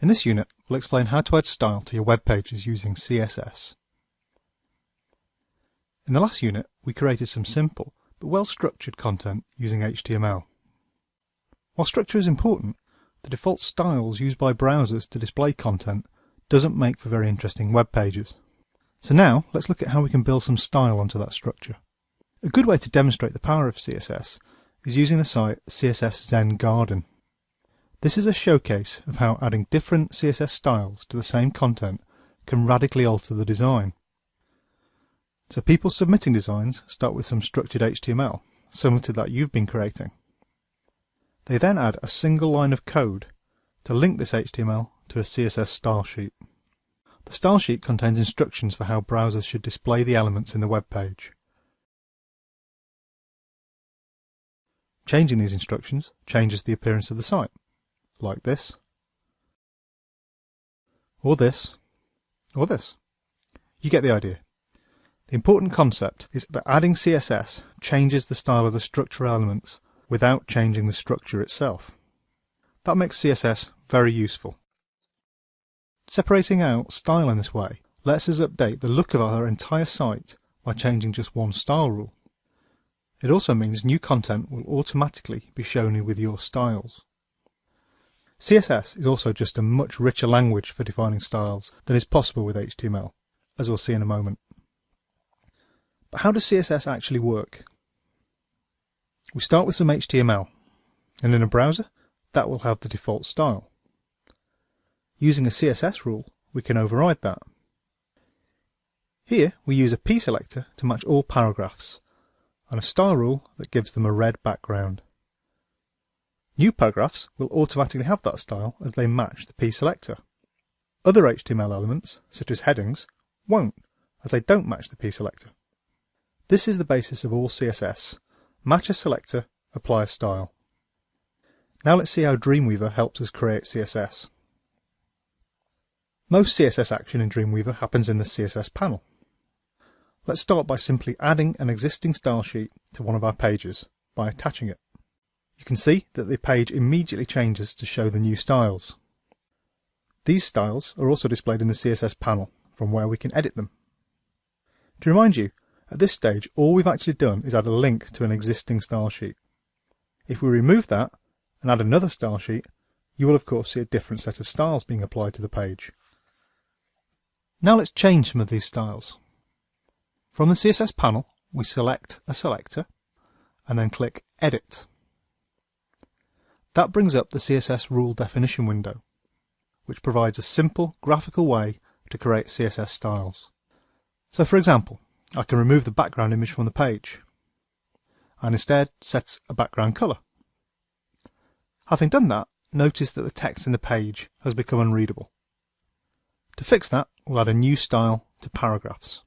In this unit, we'll explain how to add style to your web pages using CSS. In the last unit, we created some simple but well-structured content using HTML. While structure is important, the default styles used by browsers to display content doesn't make for very interesting web pages. So now, let's look at how we can build some style onto that structure. A good way to demonstrate the power of CSS is using the site CSS Zen Garden. This is a showcase of how adding different CSS styles to the same content can radically alter the design. So people submitting designs start with some structured HTML, similar to that you've been creating. They then add a single line of code to link this HTML to a CSS style sheet. The style sheet contains instructions for how browsers should display the elements in the web page. Changing these instructions changes the appearance of the site, like this, or this, or this. You get the idea. The important concept is that adding CSS changes the style of the structural elements without changing the structure itself. That makes CSS very useful. Separating out style in this way lets us update the look of our entire site by changing just one style rule. It also means new content will automatically be shown with your styles. CSS is also just a much richer language for defining styles than is possible with HTML, as we'll see in a moment. But how does CSS actually work? We start with some HTML, and in a browser, that will have the default style. Using a CSS rule, we can override that. Here, we use a p selector to match all paragraphs, and a style rule that gives them a red background. New paragraphs will automatically have that style as they match the p selector. Other HTML elements, such as headings, won't, as they don't match the p selector. This is the basis of all CSS. Match a selector, apply a style. Now let's see how Dreamweaver helps us create CSS. Most CSS action in Dreamweaver happens in the CSS panel. Let's start by simply adding an existing style sheet to one of our pages by attaching it. You can see that the page immediately changes to show the new styles. These styles are also displayed in the CSS panel from where we can edit them. To remind you, at this stage, all we've actually done is add a link to an existing style sheet. If we remove that and add another style sheet, you will of course see a different set of styles being applied to the page. Now let's change some of these styles. From the CSS panel, we select a selector and then click Edit. That brings up the CSS rule definition window, which provides a simple graphical way to create CSS styles. So for example, I can remove the background image from the page and instead set a background colour. Having done that, notice that the text in the page has become unreadable. To fix that, we'll add a new style to paragraphs.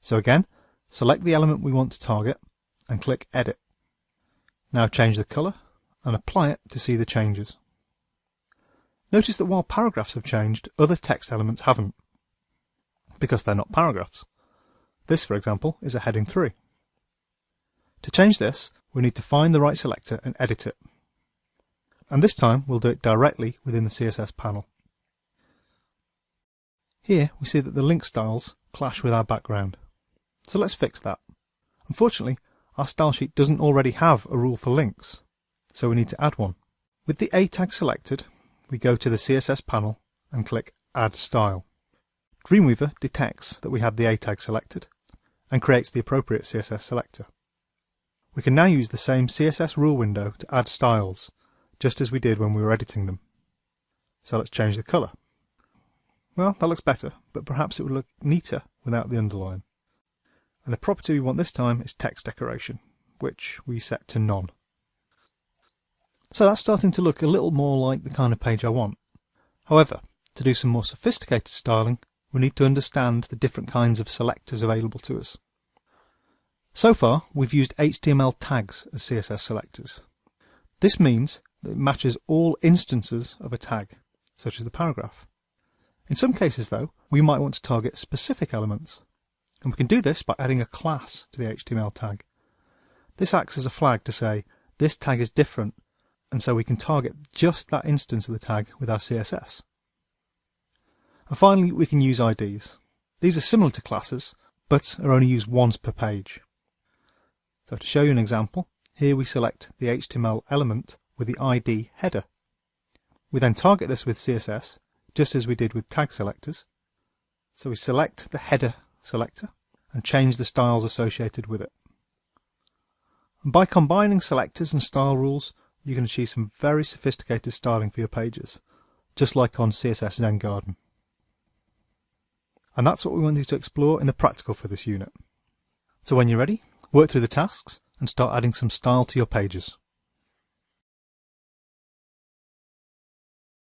So again, select the element we want to target and click Edit. Now change the colour and apply it to see the changes. Notice that while paragraphs have changed, other text elements haven't, because they're not paragraphs. This, for example, is a heading 3. To change this, we need to find the right selector and edit it. And this time we'll do it directly within the CSS panel. Here we see that the link styles clash with our background. So let's fix that. Unfortunately, our style sheet doesn't already have a rule for links, so we need to add one. With the A tag selected, we go to the CSS panel and click Add Style. Dreamweaver detects that we had the A tag selected and creates the appropriate CSS selector. We can now use the same CSS rule window to add styles, just as we did when we were editing them. So let's change the colour. Well, that looks better, but perhaps it would look neater without the underline. And the property we want this time is text decoration, which we set to none. So that's starting to look a little more like the kind of page I want. However, to do some more sophisticated styling, we need to understand the different kinds of selectors available to us. So far, we've used HTML tags as CSS selectors. This means that it matches all instances of a tag, such as the paragraph. In some cases, though, we might want to target specific elements, and we can do this by adding a class to the HTML tag. This acts as a flag to say, this tag is different, and so we can target just that instance of the tag with our CSS. And finally, we can use IDs. These are similar to classes, but are only used once per page. So to show you an example, here we select the HTML element with the ID header. We then target this with CSS, just as we did with tag selectors. So we select the header selector and change the styles associated with it. And by combining selectors and style rules, you can achieve some very sophisticated styling for your pages, just like on CSS Zen Garden. And that's what we wanted to explore in the practical for this unit. So when you're ready, work through the tasks and start adding some style to your pages.